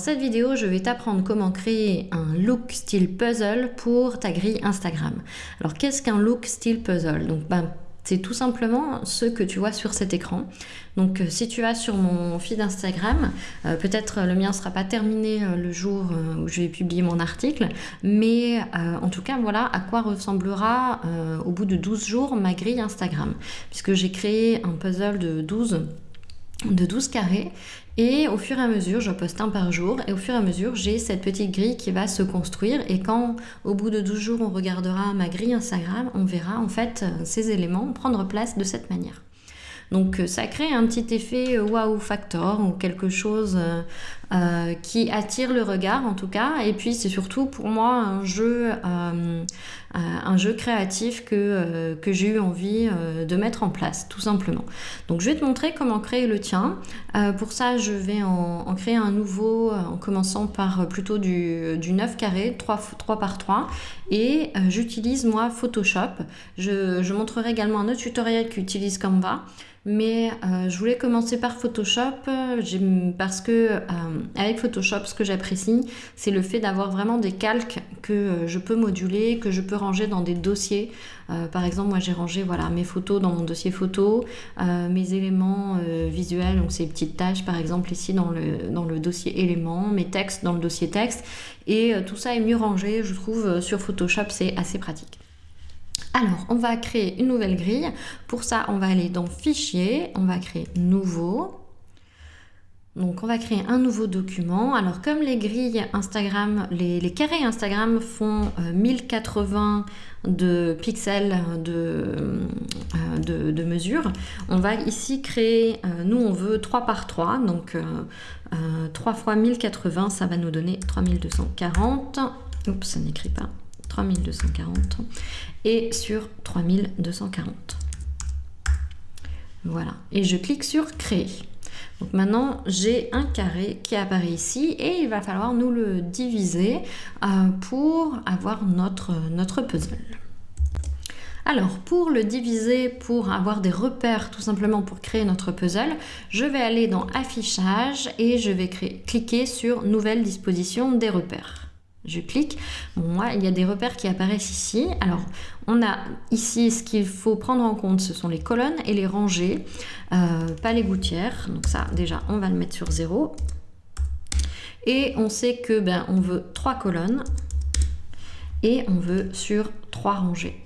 Dans cette vidéo, je vais t'apprendre comment créer un look style puzzle pour ta grille Instagram. Alors qu'est-ce qu'un look style puzzle? Donc ben, c'est tout simplement ce que tu vois sur cet écran. Donc euh, si tu vas sur mon feed Instagram, euh, peut-être le mien ne sera pas terminé euh, le jour où je vais publier mon article, mais en tout cas voilà à quoi ressemblera au bout de 12 jours ma grille Instagram. Puisque j'ai créé un puzzle de 12 de 12 carrés et au fur et à mesure, je poste un par jour et au fur et à mesure, j'ai cette petite grille qui va se construire et quand au bout de 12 jours, on regardera ma grille Instagram, on verra en fait ces éléments prendre place de cette manière. Donc ça crée un petit effet wow factor ou quelque chose euh, qui attire le regard en tout cas. Et puis c'est surtout pour moi un jeu, euh, un jeu créatif que, euh, que j'ai eu envie de mettre en place tout simplement. Donc je vais te montrer comment créer le tien. pour ça je vais en, créer un nouveau en commençant par plutôt du, du 9 carré, 3, 3 par 3. Et j'utilise moi Photoshop. Je, je montrerai également un autre tutoriel qui utilise Canva. Mais je voulais commencer par Photoshop parce que avec Photoshop, ce que j'apprécie, c'est le fait d'avoir vraiment des calques que euh, je peux moduler, que je peux ranger dans des dossiers. Euh, par exemple, moi j'ai rangé voilà, mes photos dans mon dossier photo, euh, mes éléments visuels, donc ces petites tâches par exemple ici dans le, dans le dossier éléments, mes textes dans le dossier texte. Et tout ça est mieux rangé, je trouve, sur Photoshop, c'est assez pratique. Alors, on va créer une nouvelle grille. Pour ça, on va aller dans Fichier, on va créer Nouveau. Donc on va créer un nouveau document. Alors comme les grilles Instagram, les, carrés Instagram font 1080 euh, de pixels de, euh, de, mesure, on va ici créer, euh, nous on veut 3 par 3, donc 3 fois 1080, ça va nous donner 3240. Oups, ça n'écrit pas. 3240 et sur 3240. Voilà. Et je clique sur créer. Donc maintenant, j'ai un carré qui apparaît ici et il va falloir nous le diviser euh, pour avoir notre, notre puzzle. Alors, pour le diviser, pour avoir des repères tout simplement pour créer notre puzzle, je vais aller dans Affichage et je vais cliquer sur Nouvelle disposition des repères. Je clique. moi, il y a des repères qui apparaissent ici. Alors, on a ici ce qu'il faut prendre en compte, ce sont les colonnes et les rangées, euh, pas les gouttières. Donc ça, déjà, on va le mettre sur 0. Et on sait que ben, on veut trois colonnes et on veut sur trois rangées.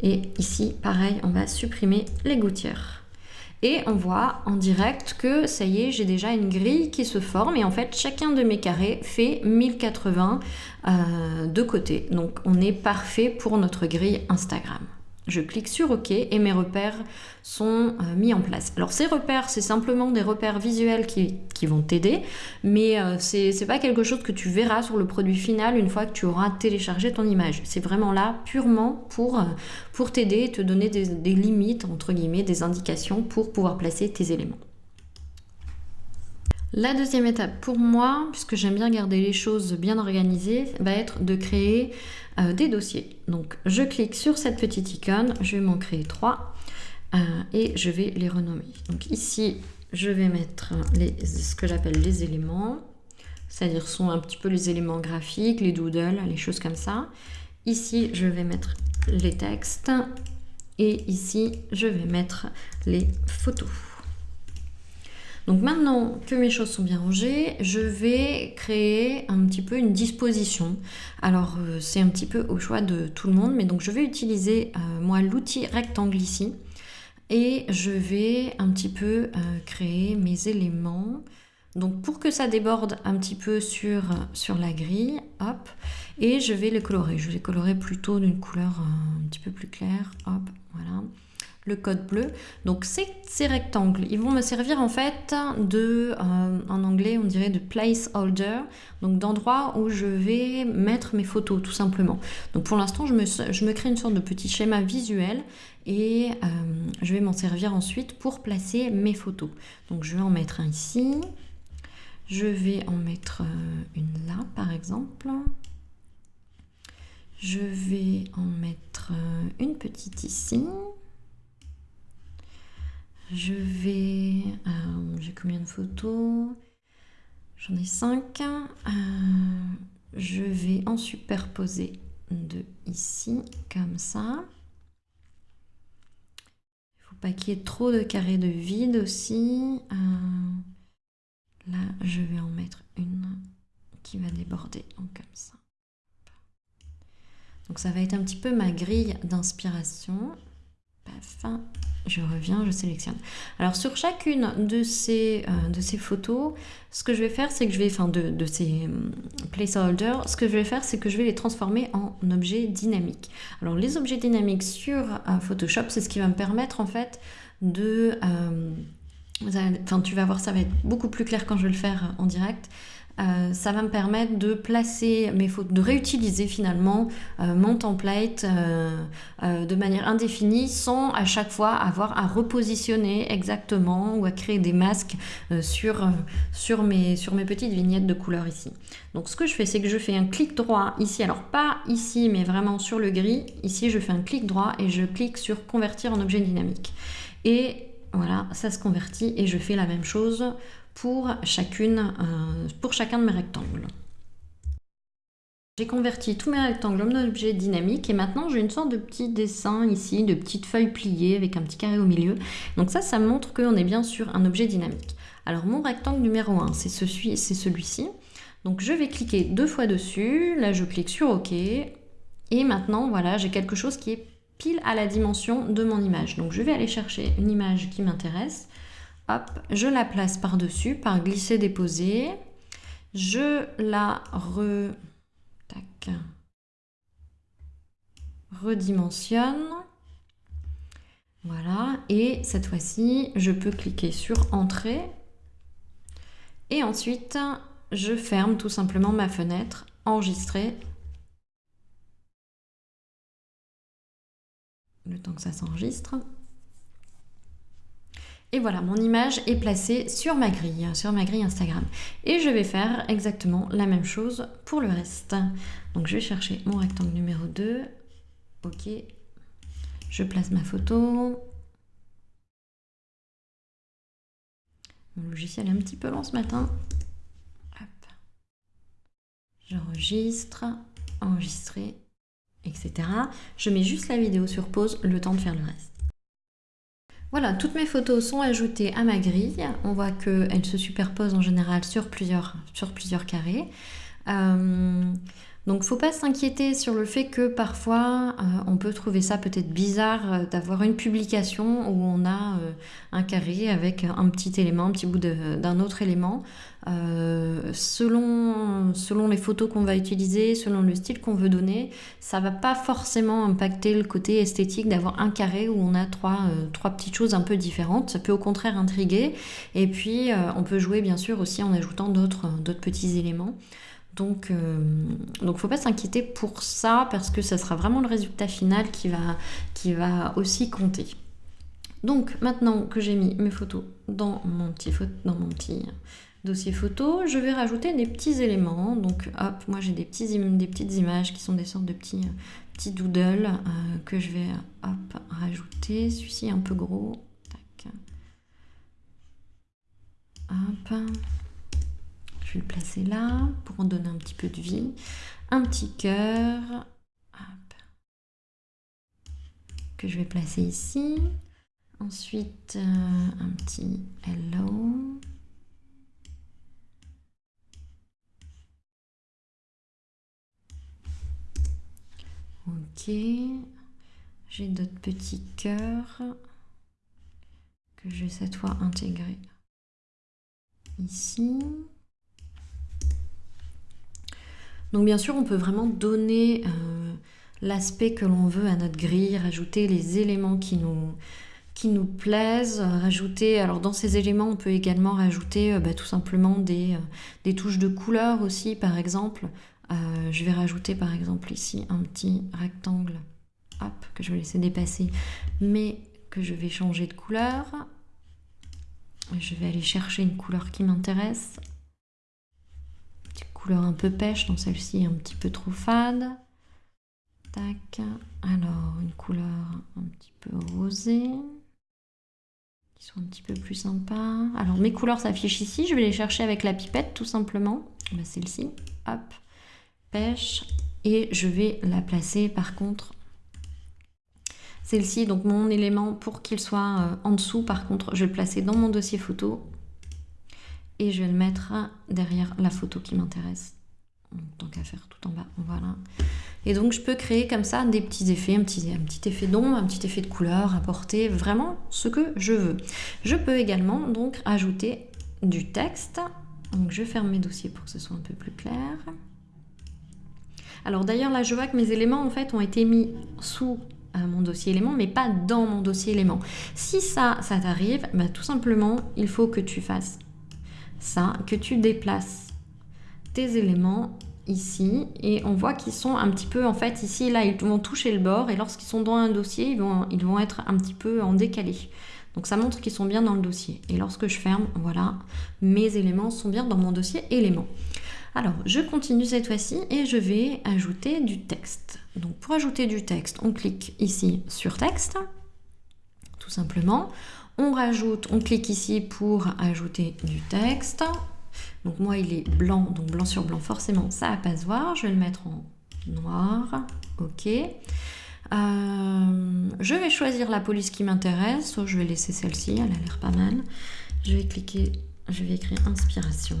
Et ici, pareil, on va supprimer les gouttières et on voit en direct que ça y est, j'ai déjà une grille qui se forme et en fait chacun de mes carrés fait 1080 euh, de côté. Donc on est parfait pour notre grille Instagram. Je clique sur OK et mes repères sont euh, mis en place. Alors ces repères, c'est simplement des repères visuels qui, vont t'aider, mais euh, ce c'est pas quelque chose que tu verras sur le produit final une fois que tu auras téléchargé ton image. C'est vraiment là purement pour, euh, t'aider et te donner des, des limites, entre guillemets, des indications pour pouvoir placer tes éléments. La deuxième étape pour moi, puisque j'aime bien garder les choses bien organisées, va être de créer euh, des dossiers. Donc je clique sur cette petite icône, je vais m'en créer trois euh, et je vais les renommer. Donc ici, je vais mettre ce que j'appelle les éléments, c'est-à-dire sont un petit peu les éléments graphiques, les doodles, les choses comme ça. Ici, je vais mettre les textes et ici, je vais mettre les photos. Donc maintenant que mes choses sont bien rangées, je vais créer un petit peu une disposition. Alors euh, c'est un petit peu au choix de tout le monde, mais donc je vais utiliser euh, moi l'outil rectangle ici et je vais un petit peu euh, créer mes éléments. Donc pour que ça déborde un petit peu sur, sur la grille, hop, et je vais les colorer. Je vais les colorer plutôt d'une couleur un petit peu plus claire, hop, voilà le code bleu. Donc ces, rectangles, ils vont me servir en fait de, euh, en anglais on dirait de placeholder, donc d'endroit où je vais mettre mes photos tout simplement. Donc pour l'instant je me, je me, crée une sorte de petit schéma visuel et euh, je vais m'en servir ensuite pour placer mes photos. Donc je vais en mettre un ici, je vais en mettre euh, une là par exemple. Je vais en mettre une petite ici. Je vais... Euh, j'ai combien de photos? J'en ai 5. je vais en superposer deux ici, comme ça. Il ne faut pas qu'il y ait trop de carrés de vide aussi. là, je vais en mettre une qui va déborder, comme ça. Donc ça va être un petit peu ma grille d'inspiration. Je reviens, je sélectionne. Alors sur chacune de ces, euh, de ces photos, ce que je vais faire, c'est que je vais, enfin de, de ces hum, placeholders, ce que je vais faire, c'est que je vais les transformer en objets dynamiques. Alors les objets dynamiques sur euh, Photoshop, c'est ce qui va me permettre en fait de... Euh, enfin tu vas voir, ça va être beaucoup plus clair quand je vais le faire en direct. Euh, ça va me permettre de placer mes photos, de réutiliser finalement euh, mon template euh, de manière indéfinie sans à chaque fois avoir à repositionner exactement ou à créer des masques sur, mes, sur mes petites vignettes de couleurs ici. Donc ce que je fais, c'est que je fais un clic droit ici, alors pas ici, mais vraiment sur le gris. Ici, je fais un clic droit et je clique sur convertir en objet dynamique. Et voilà, ça se convertit et je fais la même chose pour, chacune, euh, pour chacun de mes rectangles. J'ai converti tous mes rectangles en objets dynamiques et maintenant j'ai une sorte de petit dessin ici, de petites feuilles pliées avec un petit carré au milieu. Donc ça, ça montre qu'on est bien sur un objet dynamique. Alors mon rectangle numéro 1, c'est celui-ci. Donc je vais cliquer deux fois dessus, là je clique sur OK. Et maintenant, voilà, j'ai quelque chose qui est pile à la dimension de mon image. Donc je vais aller chercher une image qui m'intéresse. Hop, je la place par-dessus par glisser-déposer. Je la re... redimensionne. Voilà, et cette fois-ci, je peux cliquer sur Entrée. Et ensuite, je ferme tout simplement ma fenêtre, Enregistrer. Le temps que ça s'enregistre. Et voilà, mon image est placée sur ma grille, sur ma grille Instagram. Et je vais faire exactement la même chose pour le reste. Donc je vais chercher mon rectangle numéro 2. Ok. Je place ma photo. Mon logiciel est un petit peu lent ce matin. J'enregistre, enregistrer, etc. Je mets juste la vidéo sur pause, le temps de faire le reste. Voilà, toutes mes photos sont ajoutées à ma grille. On voit qu'elles se superposent en général sur plusieurs, carrés. Euh, donc faut pas s'inquiéter sur le fait que parfois euh, on peut trouver ça peut-être bizarre euh, d'avoir une publication où on a euh, un carré avec un petit élément, un petit bout d'un autre élément. selon, selon les photos qu'on va utiliser, selon le style qu'on veut donner, ça va pas forcément impacter le côté esthétique d'avoir un carré où on a trois, trois petites choses un peu différentes. Ça peut au contraire intriguer. Et puis on peut jouer bien sûr aussi en ajoutant d'autres petits éléments. Donc, il euh, donc faut pas s'inquiéter pour ça parce que ça sera vraiment le résultat final qui va, qui va aussi compter. Donc maintenant que j'ai mis mes photos dans mon petit, dans mon petit dossier photo, je vais rajouter des petits éléments. Donc hop, moi j'ai des, des petites images qui sont des sortes de petits, petits doodles euh, que je vais hop, rajouter. Celui-ci un peu gros. Tac. Hop le placer là pour en donner un petit peu de vie. Un petit cœur que je vais placer ici. Ensuite, euh, un petit hello. Ok. J'ai d'autres petits cœurs que je vais cette fois intégrer ici. Donc bien sûr, on peut vraiment donner euh, l'aspect que l'on veut à notre grille, rajouter les éléments qui nous, plaisent, rajouter, alors dans ces éléments, on peut également rajouter euh, bah, tout simplement des, euh, touches de couleur aussi, par exemple. je vais rajouter par exemple ici un petit rectangle, que je vais laisser dépasser, mais que je vais changer de couleur. Je vais aller chercher une couleur qui m'intéresse un peu pêche, donc celle-ci est un petit peu trop fade. Tac. Alors, une couleur un petit peu rosée. qui sont un petit peu plus sympas. Alors mes couleurs s'affichent ici, je vais les chercher avec la pipette tout simplement. Bah, celle-ci, hop, pêche. Et je vais la placer par contre celle-ci, donc mon élément pour qu'il soit euh, en dessous, par contre, je vais le placer dans mon dossier photo et je vais le mettre derrière la photo qui m'intéresse. Tant qu'à faire tout en bas, voilà. Et donc je peux créer comme ça des petits effets, un petit, effet d'ombre, un petit effet de couleur, apporter vraiment ce que je veux. Je peux également donc ajouter du texte. Donc je ferme mes dossiers pour que ce soit un peu plus clair. Alors d'ailleurs là je vois que mes éléments en fait ont été mis sous euh, mon dossier élément mais pas dans mon dossier élément. Si ça, ça t'arrive, bah, tout simplement il faut que tu fasses ça, que tu déplaces tes éléments ici et on voit qu'ils sont un petit peu en fait ici là ils vont toucher le bord et lorsqu'ils sont dans un dossier ils vont, ils vont être un petit peu en décalé. Donc ça montre qu'ils sont bien dans le dossier. Et lorsque je ferme voilà mes éléments sont bien dans mon dossier éléments alors je continue cette fois-ci et je vais ajouter du texte. Donc pour ajouter du texte on clique ici sur texte simplement on rajoute, on clique ici pour ajouter du texte. Donc moi il est blanc, donc blanc sur blanc, forcément ça va pas se voir. Je vais le mettre en noir, ok. Euh, je vais choisir la police qui m'intéresse, je vais laisser celle-ci, elle a l'air pas mal. Je vais cliquer, je vais écrire inspiration.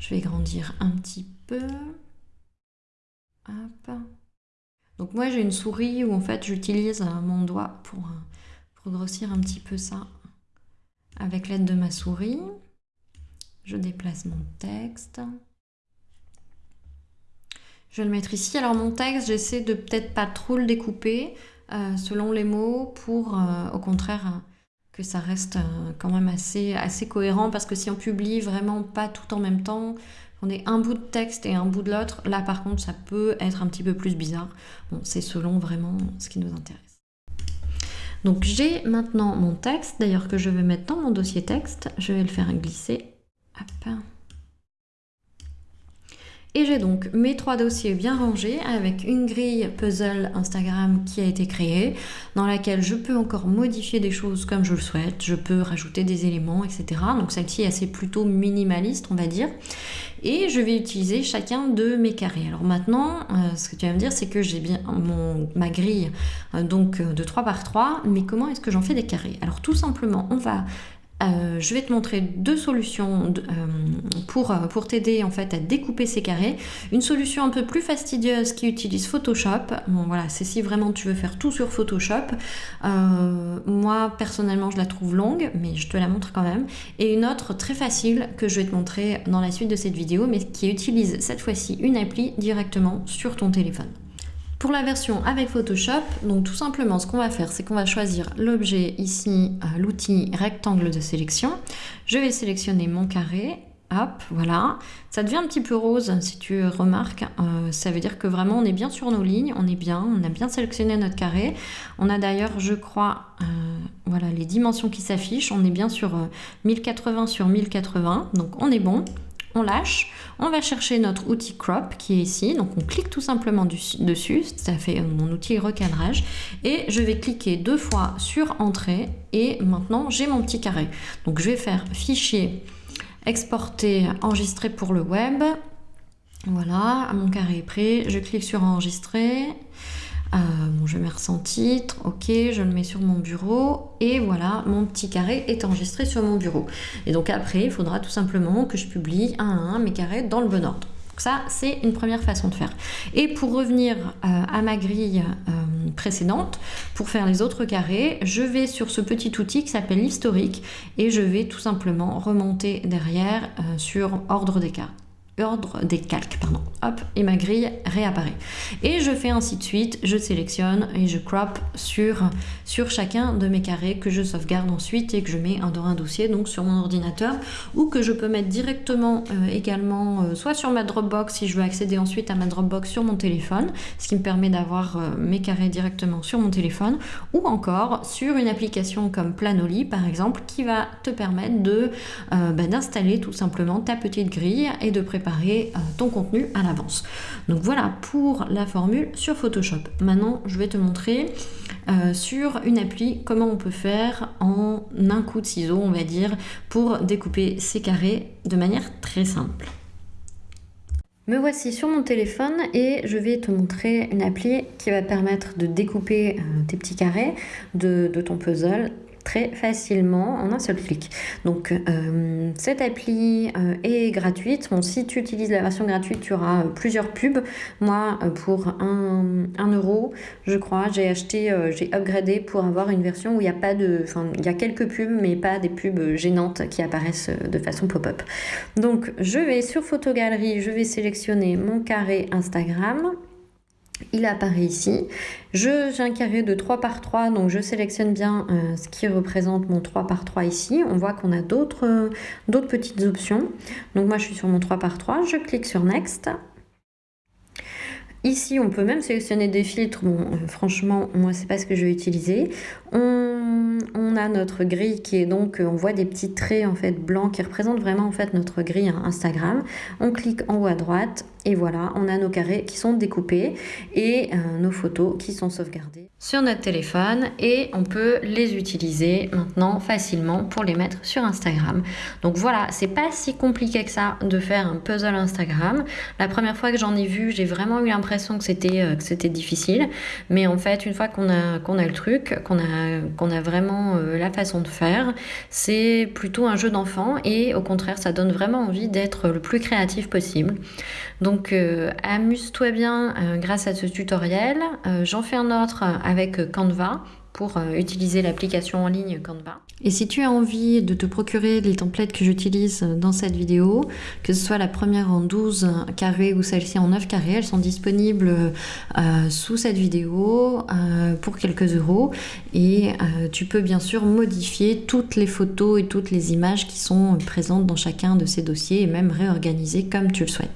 Je vais grandir un petit peu. Donc moi j'ai une souris où en fait j'utilise euh, mon doigt pour, euh, pour grossir un petit peu ça avec l'aide de ma souris. Je déplace mon texte. Je vais le mettre ici. Alors mon texte, j'essaie de peut-être pas trop le découper euh, selon les mots pour au contraire que ça reste quand même assez cohérent parce que si on publie vraiment pas tout en même temps, on est un bout de texte et un bout de l'autre, là par contre ça peut être un petit peu plus bizarre. Bon, c'est selon vraiment ce qui nous intéresse. Donc j'ai maintenant mon texte, d'ailleurs que je vais mettre dans mon dossier texte. Je vais le faire glisser. Hop. Et j'ai donc mes trois dossiers bien rangés avec une grille puzzle Instagram qui a été créée, dans laquelle je peux encore modifier des choses comme je le souhaite, je peux rajouter des éléments, etc. Donc celle-ci est assez plutôt minimaliste, on va dire. Et je vais utiliser chacun de mes carrés. Alors maintenant, euh, ce que tu vas me dire, c'est que j'ai bien ma grille euh, donc euh, de 3 par 3, mais comment est-ce que j'en fais des carrés? Alors tout simplement, on va euh, je vais te montrer deux solutions euh, pour, euh, pour t'aider en fait à découper ces carrés. Une solution un peu plus fastidieuse qui utilise Photoshop. Voilà, c'est si vraiment tu veux faire tout sur Photoshop. moi personnellement je la trouve longue, mais je te la montre quand même. Et une autre très facile que je vais te montrer dans la suite de cette vidéo, mais qui utilise cette fois-ci une appli directement sur ton téléphone. Pour la version avec Photoshop, donc tout simplement ce qu'on va faire, c'est qu'on va choisir l'objet ici, euh, l'outil rectangle de sélection. Je vais sélectionner mon carré, hop, voilà. Ça devient un petit peu rose si tu remarques, euh, ça veut dire que vraiment on est bien sur nos lignes, on est bien, on a bien sélectionné notre carré. On a d'ailleurs, je crois, euh, voilà les dimensions qui s'affichent, on est bien sur 1080 sur 1080, donc on est bon on lâche, on va chercher notre outil crop qui est ici, donc on clique tout simplement dessus, ça fait mon outil recadrage, et je vais cliquer deux fois sur entrée, et maintenant j'ai mon petit carré. Donc je vais faire fichier, exporter, enregistrer pour le web, voilà, mon carré est prêt, je clique sur enregistrer, euh, je mets sans titre, ok, je le mets sur mon bureau et voilà, mon petit carré est enregistré sur mon bureau. Et donc après, il faudra tout simplement que je publie un à un mes carrés dans le bon ordre. Donc ça, c'est une première façon de faire. Et pour revenir euh, à ma grille euh, précédente, pour faire les autres carrés, je vais sur ce petit outil qui s'appelle l'historique et je vais tout simplement remonter derrière sur ordre des cartes ordre des calques, pardon. Hop, et ma grille réapparaît. Et je fais ainsi de suite, je sélectionne et je crop sur, sur chacun de mes carrés que je sauvegarde ensuite et que je mets dans un dossier donc sur mon ordinateur ou que je peux mettre directement euh, également euh, soit sur ma Dropbox si je veux accéder ensuite à ma Dropbox sur mon téléphone, ce qui me permet d'avoir euh, mes carrés directement sur mon téléphone ou encore sur une application comme Planoly par exemple qui va te permettre de bah, d'installer tout simplement ta petite grille et de préparer préparer ton contenu à l'avance. Donc voilà pour la formule sur Photoshop. Maintenant, je vais te montrer sur une appli comment on peut faire en un coup de ciseau, on va dire, pour découper ces carrés de manière très simple. Me voici sur mon téléphone et je vais te montrer une appli qui va permettre de découper euh, tes petits carrés de ton puzzle très facilement en un seul clic. Donc euh, cette appli euh, est gratuite. Bon, si tu utilises la version gratuite, tu auras euh, plusieurs pubs. Moi, pour 1, euro, je crois, j'ai acheté, j'ai upgradé pour avoir une version où il n'y a pas de... Enfin, il y a quelques pubs, mais pas des pubs gênantes qui apparaissent de façon pop-up. Donc je vais sur Photogalerie, je vais sélectionner mon carré Instagram il apparaît ici. J'ai un carré de 3 par 3, donc je sélectionne bien euh, ce qui représente mon 3 par 3 ici. On voit qu'on a d'autres petites options. Donc moi je suis sur mon 3 par 3, je clique sur Next. Ici, on peut même sélectionner des filtres. Bon, euh, franchement, moi, c'est pas ce que je vais utiliser. On, a notre grille qui est donc, euh, on voit des petits traits en fait blancs qui représentent vraiment en fait notre grille Instagram. On clique en haut à droite et voilà, on a nos carrés qui sont découpés et euh, nos photos qui sont sauvegardées sur notre téléphone et on peut les utiliser maintenant facilement pour les mettre sur Instagram. Donc voilà, c'est pas si compliqué que ça de faire un puzzle Instagram. La première fois que j'en ai vu, j'ai vraiment eu l'impression que c'était euh, difficile, mais en fait, une fois qu'on a qu'on a le truc, qu'on a qu'on a vraiment euh, la façon de faire, c'est plutôt un jeu d'enfant et au contraire, ça donne vraiment envie d'être le plus créatif possible. Donc euh, amuse-toi bien euh, grâce à ce tutoriel. J'en fais un autre avec Canva pour utiliser l'application en ligne Canva. Et si tu as envie de te procurer les templates que j'utilise dans cette vidéo, que ce soit la première en 12 carrés ou celle-ci en 9 carrés, elles sont disponibles sous cette vidéo pour quelques euros. Et tu peux bien sûr modifier toutes les photos et toutes les images qui sont présentes dans chacun de ces dossiers et même réorganiser comme tu le souhaites.